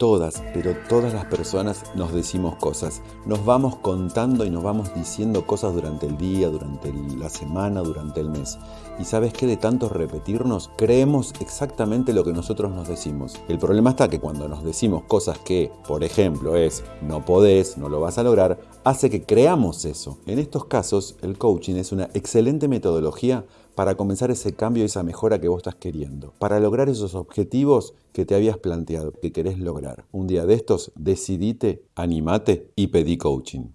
Todas, pero todas las personas nos decimos cosas. Nos vamos contando y nos vamos diciendo cosas durante el día, durante la semana, durante el mes. Y sabes que de tanto repetirnos, creemos exactamente lo que nosotros nos decimos. El problema está que cuando nos decimos cosas que, por ejemplo, es no podés, no lo vas a lograr, hace que creamos eso. En estos casos, el coaching es una excelente metodología para comenzar ese cambio y esa mejora que vos estás queriendo, para lograr esos objetivos que te habías planteado, que querés lograr. Un día de estos, decidite, animate y pedí coaching.